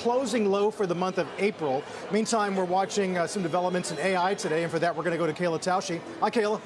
closing low for the month of April. Meantime, we're watching uh, some developments in AI today, and for that, we're going to go to Kayla Tausche. Hi, Kayla.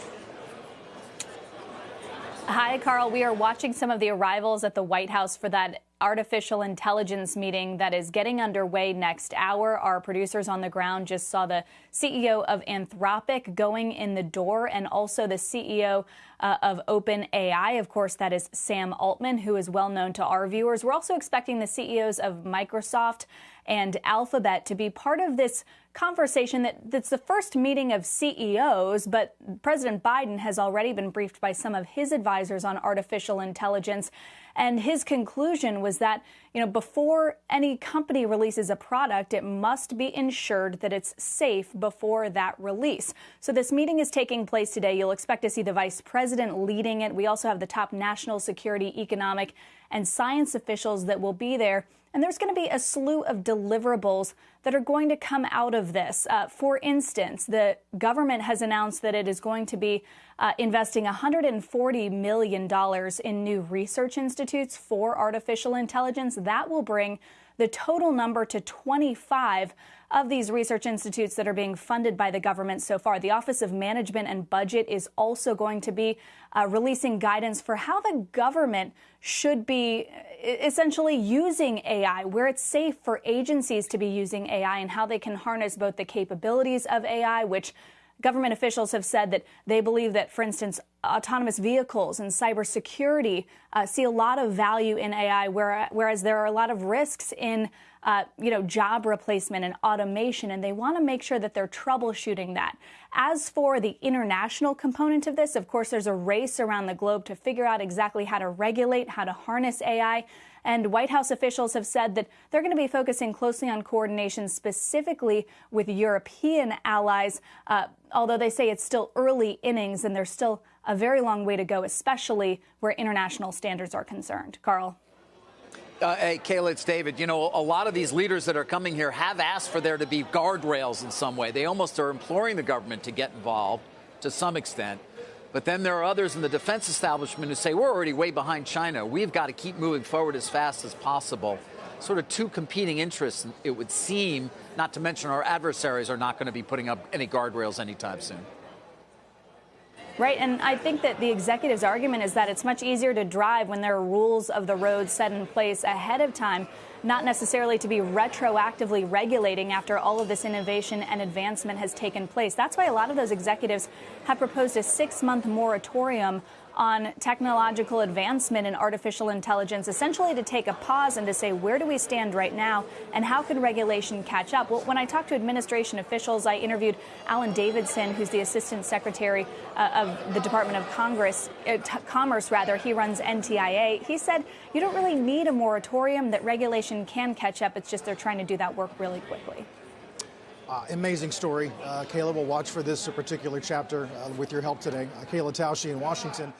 Hi, Carl. We are watching some of the arrivals at the White House for that artificial intelligence meeting that is getting underway next hour. Our producers on the ground just saw the CEO of Anthropic going in the door and also the CEO uh, of OpenAI. Of course, that is Sam Altman, who is well known to our viewers. We're also expecting the CEOs of Microsoft and Alphabet to be part of this conversation that, that's the first meeting of CEOs, but President Biden has already been briefed by some of his advisors on artificial intelligence. And his conclusion was that, you know, before any company releases a product, it must be ensured that it's safe before that release. So this meeting is taking place today. You'll expect to see the vice president leading it. We also have the top national security, economic, and science officials that will be there. And there's going to be a slew of deliverables that are going to come out of this. Uh, for instance, the government has announced that it is going to be uh, investing $140 million in new research institutes for artificial intelligence. That will bring the total number to 25 of these research institutes that are being funded by the government so far. The Office of Management and Budget is also going to be uh, releasing guidance for how the government should be essentially using AI, where it's safe for agencies to be using AI and how they can harness both the capabilities of AI, which Government officials have said that they believe that, for instance, autonomous vehicles and cybersecurity uh, see a lot of value in AI, whereas there are a lot of risks in, uh, you know, job replacement and automation, and they want to make sure that they're troubleshooting that. As for the international component of this, of course, there's a race around the globe to figure out exactly how to regulate, how to harness AI. And White House officials have said that they're going to be focusing closely on coordination specifically with European allies, uh, although they say it's still early innings and there's still a very long way to go, especially where international standards are concerned. Carl. Uh, hey, Kayla, it's David. You know, a lot of these leaders that are coming here have asked for there to be guardrails in some way. They almost are imploring the government to get involved to some extent. But then there are others in the defense establishment who say, we're already way behind China. We've got to keep moving forward as fast as possible. Sort of two competing interests, it would seem, not to mention our adversaries are not going to be putting up any guardrails anytime soon. Right, and I think that the executive's argument is that it's much easier to drive when there are rules of the road set in place ahead of time, not necessarily to be retroactively regulating after all of this innovation and advancement has taken place. That's why a lot of those executives have proposed a six month moratorium on technological advancement in artificial intelligence, essentially to take a pause and to say, where do we stand right now and how can regulation catch up? Well, when I talked to administration officials, I interviewed Alan Davidson, who's the Assistant Secretary uh, of the Department of Congress, uh, Commerce, rather. He runs NTIA. He said, you don't really need a moratorium, that regulation can catch up. It's just they're trying to do that work really quickly. Uh, amazing story. Uh, Kayla will watch for this particular chapter uh, with your help today. Uh, Kayla Tausche in Washington.